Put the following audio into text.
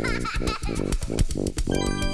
Thank you.